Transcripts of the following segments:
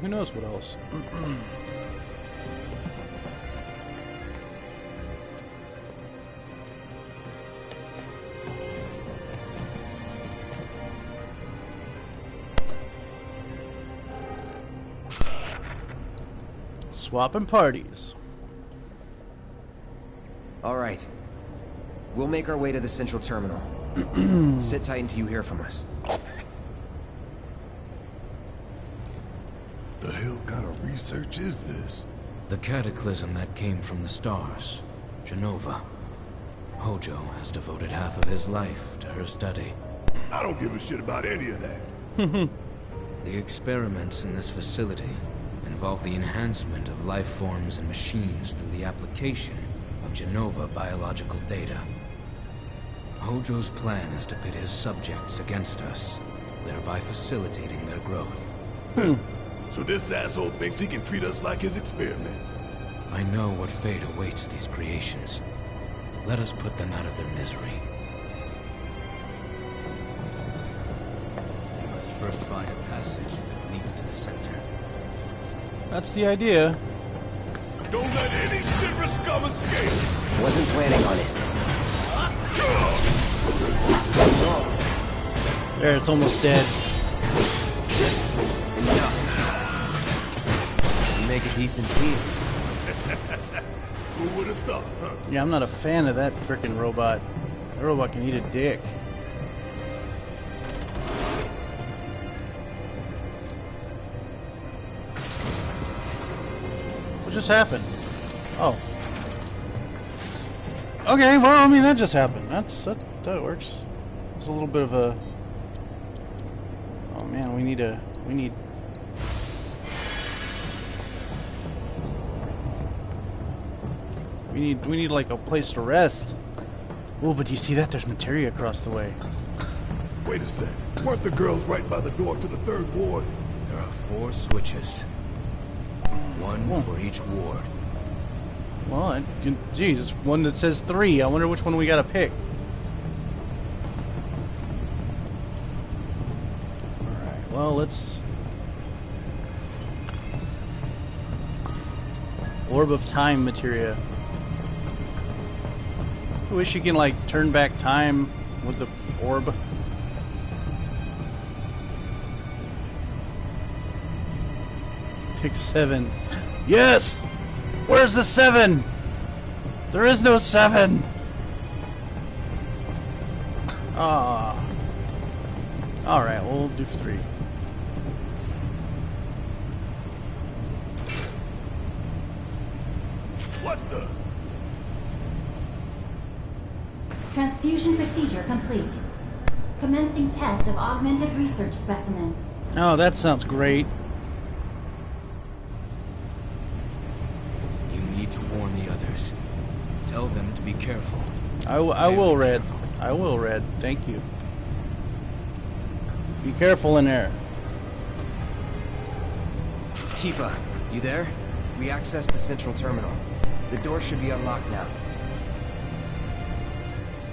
Who knows what else? Swapping parties. All right. We'll make our way to the central terminal. Sit tight until you hear from us. The hell kind of research is this? The cataclysm that came from the stars. Jenova. Hojo has devoted half of his life to her study. I don't give a shit about any of that. The experiments in this facility involve the enhancement of life forms and machines through the application of Jenova biological data. Hojo's plan is to pit his subjects against us, thereby facilitating their growth. Hmm. So this asshole thinks he can treat us like his experiments. I know what fate awaits these creations. Let us put them out of their misery. We must first find a passage that leads to the center. That's the idea. Don't let any Shinra scum escape! Wasn't planning on it. There, it's almost dead. Decent team. Who would have thought, huh? Yeah, I'm not a fan of that frickin' robot. That robot can eat a dick. What just happened? Oh. Okay, well, I mean, that just happened. That's, that, that works. There's a little bit of a... Oh man, we need a, we need... We need, we need like a place to rest. Oh, but do you see that? There's materia across the way. Wait a sec. Weren't the girls right by the door to the third ward? There are four switches. One Oh. for each ward. Well, I, geez, it's one that says three. I wonder which one we gotta pick. Alright, well, let's... Orb of Time materia. I wish you can, like, turn back time with the orb. Pick seven. Yes! Where's the seven? There is no seven! Ah. Alright, we'll do three. What the? Transfusion procedure complete. Commencing test of augmented research specimen. Oh, that sounds great. You need to warn the others. Tell them to be careful. I, w- I Very will, Red. careful. I will, Red. Thank you. Be careful in there. Tifa, you there? We accessed the central terminal. The door should be unlocked now.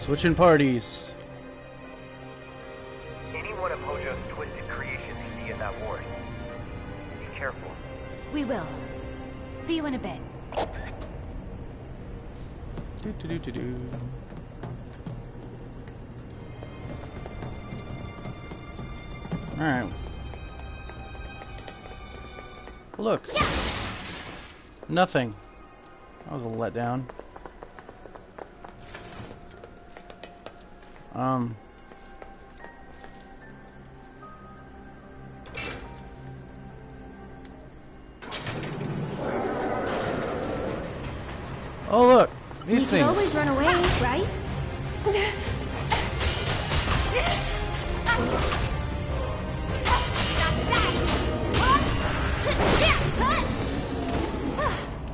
Switching parties. Any one of Hojo's twisted creations you see in that ward. Be careful. We will. See you in a bit. Do, do, do, do, do. Alright. Look. Nothing. That was a letdown. Um. Oh look, these can things. always run away, right?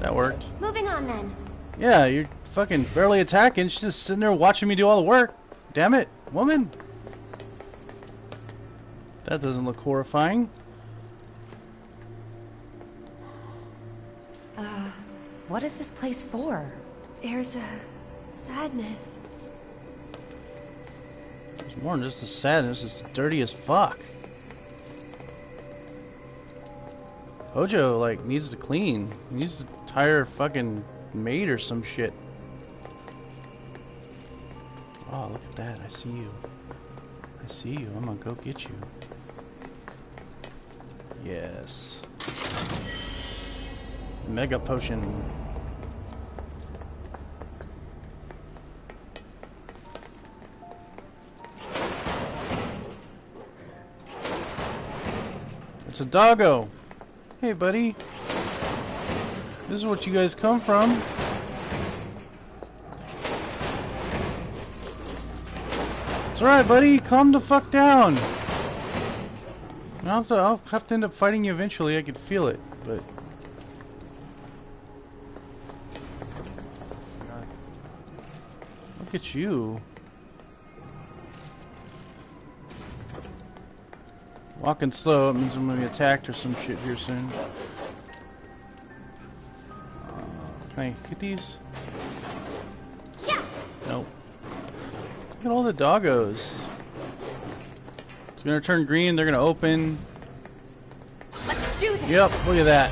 That worked. Moving on then. Yeah, you're fucking barely attacking. She's just sitting there watching me do all the work. Damn it, woman. That doesn't look horrifying. Uh, What is this place for? There's a sadness. It's more than just a sadness. It's dirty as fuck. Hojo, like, needs to clean. He needs to hire a fucking maid or some shit. Oh, look at that. I see you. I see you. I'm gonna go get you. Yes. Mega potion. It's a doggo. Hey, buddy. This is what you guys come from. It's alright, buddy. Calm the fuck down. I'll have, to, I'll have to end up fighting you eventually. I could feel it, but... Look at you. Walking slow, it means I'm gonna be attacked or some shit here soon. Uh, can I get these? Look at all the doggos. It's gonna turn green, they're gonna open. Let's do this. Yep, look at that.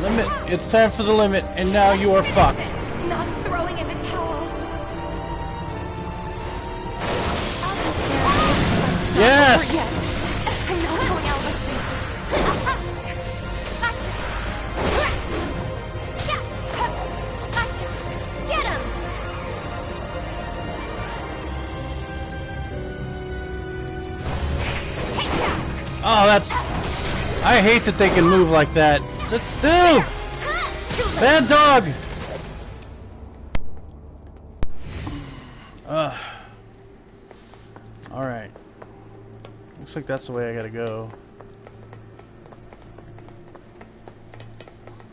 Limit. It's time for the limit, and now you are fucked. Not throwing in the towel. Yes! I hate that they can move like that. Sit still! Bad dog! Ugh. Alright. Looks like that's the way I gotta go.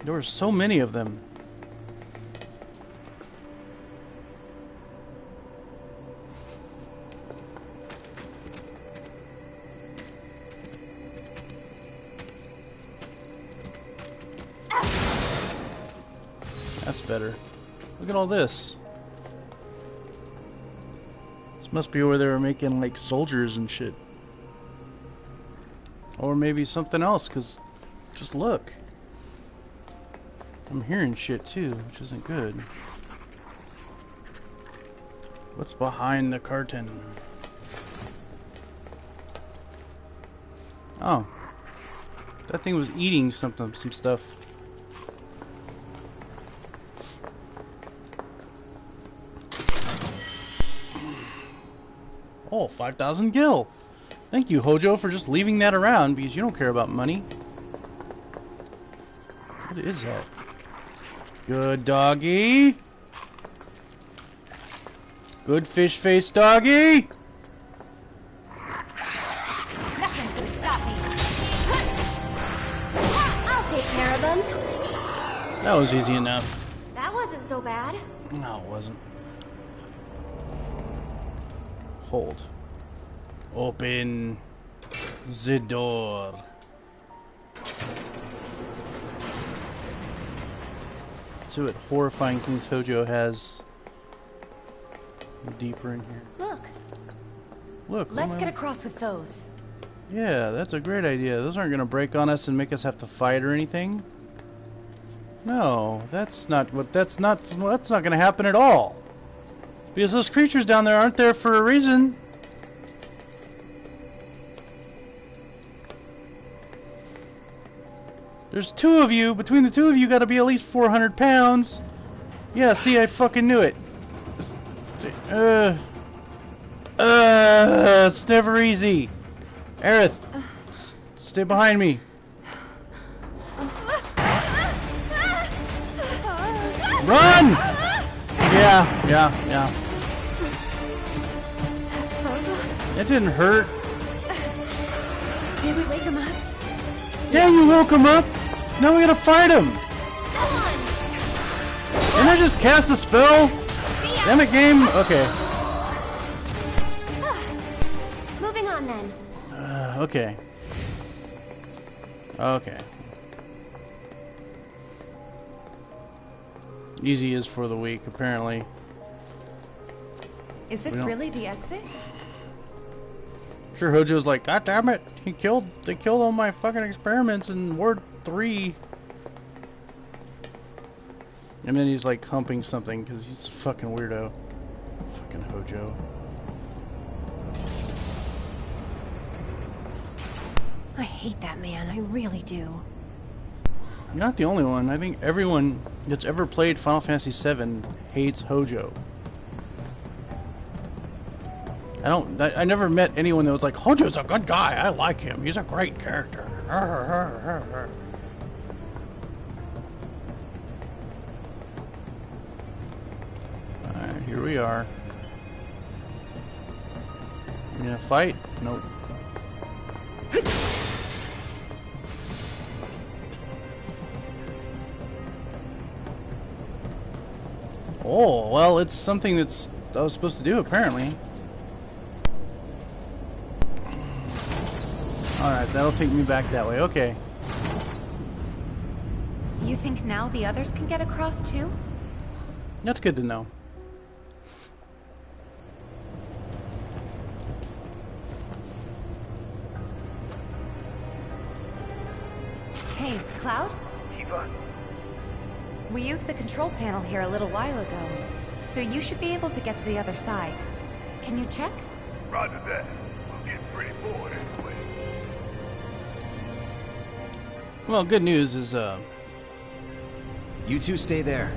There were so many of them. All this. This must be where they were making like soldiers and shit. Or maybe something else, because just look. I'm hearing shit too, which isn't good. What's behind the curtain? Oh. That thing was eating something, some stuff. Oh, 5,000 gil. Thank you, Hojo, for just leaving that around because you don't care about money. What is that? Good doggy. Good fish face doggy. Nothing's gonna stop me. I'll take care of them. That was easy enough. That wasn't so bad. No, it wasn't. Hold. Open the door. See what horrifying things Hojo has deeper in here. Look, Look, let's get across with those. Yeah, that's a great idea. Those aren't going to break on us and make us have to fight or anything. No, that's not what. That's not. That's not going to happen at all. Because those creatures down there aren't there for a reason. There's two of you. Between the two of you, got to be at least 400 pounds. Yeah, see, I fucking knew it. Uh, uh, it's never easy. Aerith, stay behind me. Run! Yeah, yeah, yeah. That didn't hurt. Did we wake him up? Yeah, you woke him up. Now we gotta fight him. Didn't I just cast a spell? Damn it, game. Okay. Moving on then. Uh, okay. Okay. Easy is for the weak, apparently. Is this really the exit? sure Hojo's like, God damn it, he killed, they killed all my fucking experiments in Ward 3. And then he's like humping something because he's a fucking weirdo. Fucking Hojo. I hate that man, I really do. You're not the only one. I think everyone that's ever played Final Fantasy VII hates Hojo. I don't. I, I never met anyone that was like, Hojo's a good guy. I like him. He's a great character. we are. You gonna fight? Nope. Oh, well, it's something that's I was supposed to do, apparently. Alright, that'll take me back that way. Okay. You think now the others can get across too? That's good to know. We used the control panel here a little while ago, so you should be able to get to the other side. Can you check? roger that. We'll get pretty bored anyway. Well, good news is, uh, You two stay there.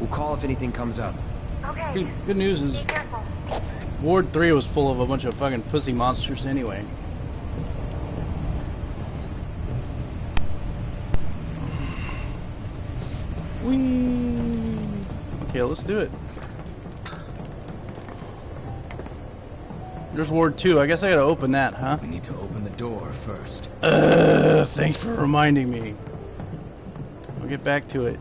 We'll call if anything comes up. Okay. good, good news is Be careful. Ward 3 was full of a bunch of fucking pussy monsters anyway. Whee! Okay, let's do it. There's Ward 2. I guess I gotta open that, huh? We need to open the door first. Uh, thanks for reminding me. I'll get back to it.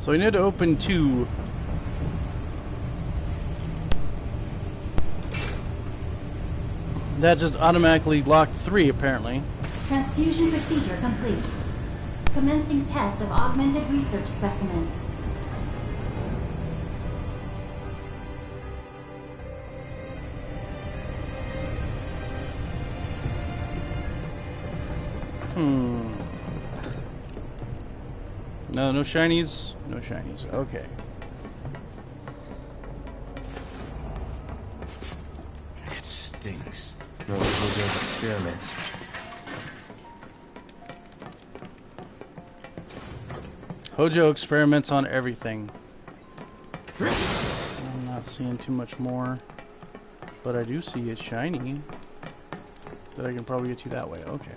So we need to open two. That just automatically locked three, apparently. Transfusion procedure complete. Commencing test of augmented research specimen. Hmm. No, no shinies. No shinies. Okay. It stinks. No Hojo's experiments. Hojo experiments on everything. I'm not seeing too much more, but I do see it shiny. That I can probably get you that way. Okay.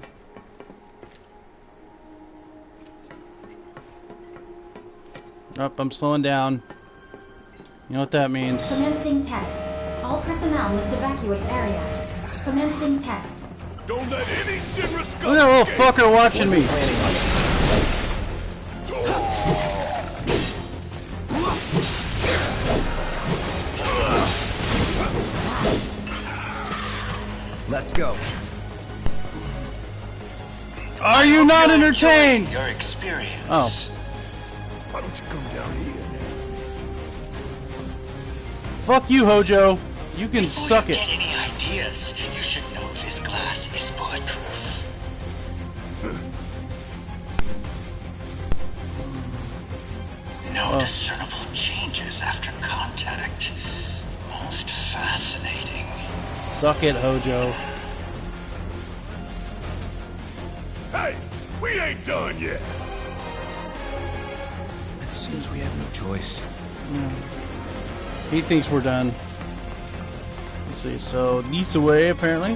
Up, I'm slowing down. You know what that means? Commencing test. All personnel must evacuate area. Commencing test. Don't let any Shinra scum Look at that little fucker watching me. Let's go. Are you not entertained? Your experience. Oh. Why don't you come down here and ask me? Fuck you, Hojo. You can Before suck you it. get any ideas, you should know this glass is bulletproof. No Oh. discernible changes after contact. Most fascinating. Suck it, Hojo. Hey, we ain't done yet. It seems we have no choice. He thinks we're done. Let's see. So, this way, apparently.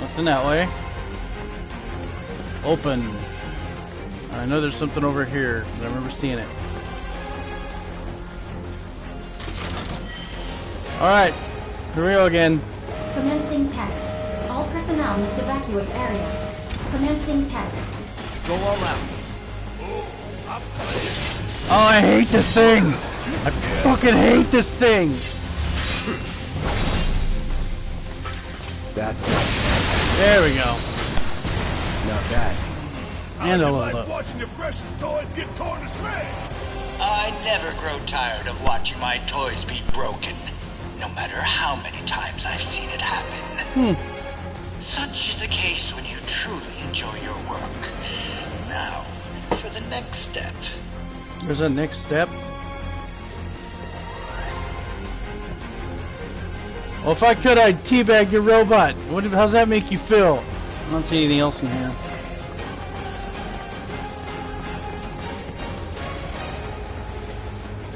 Nothing that way. Open. I know there's something over here. I remember seeing it. Alright. Here we go again. Commencing test. All personnel must evacuate area. Commencing test. Go all out. Oh, I hate this thing! I fucking hate this thing! That's There we go. not bad. And a You level like watching your precious toys get torn to shreds. I never grow tired of watching my toys be broken. no matter how many times I've seen it happen. Hmm. Such is the case when you truly enjoy your work. Now, for the next step. There's a next step. Well, if I could, I'd teabag your robot. What? How's that make you feel? I don't see anything else in here.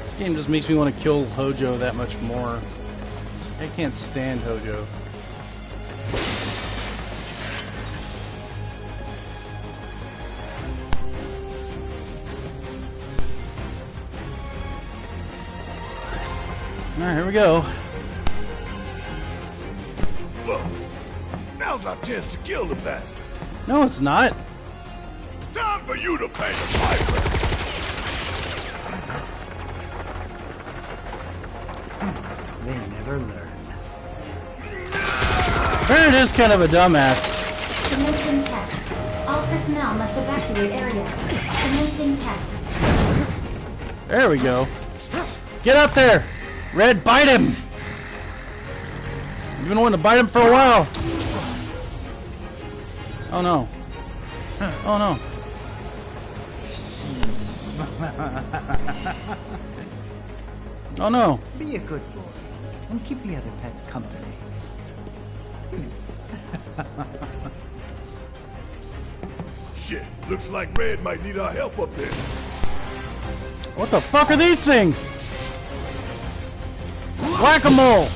This game just makes me want to kill Hojo that much more. I can't stand Hojo. Alright, here we go. Look, now's our chance to kill the bastard. No, it's not. Time for you to pay the piper. They never learn. Barret is kind of a dumbass. Commencing test. All personnel must evacuate area. Commencing test. There we go. Get up there! Red, bite him! You've been wanting to bite him for a while. Oh no. Oh no. Oh no. Be a good boy and keep the other pets company. Shit, looks like Red might need our help up there. What the fuck are these things? Whack-a-mole!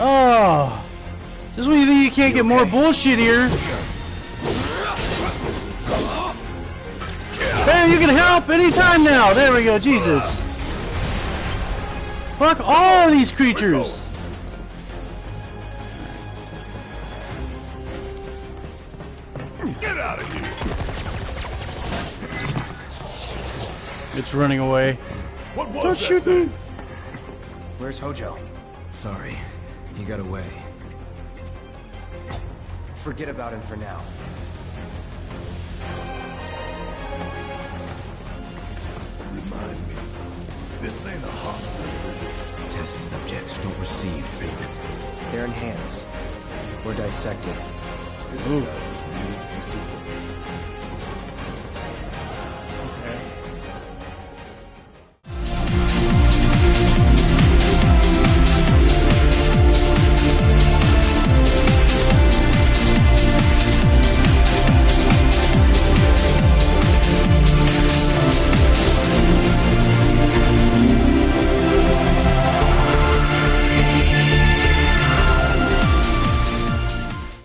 Oh. This is when you think you can't get more bullshit here. Bam, you can help anytime now. There we go, Jesus. Fuck all of these creatures. It's running away. What was Don't shoot thing? me. Where's Hojo? Sorry, he got away. Forget about him for now. Remind me. This ain't a hospital, is it? Test subjects don't receive treatment. They're enhanced. Or dissected. This Ooh. guy's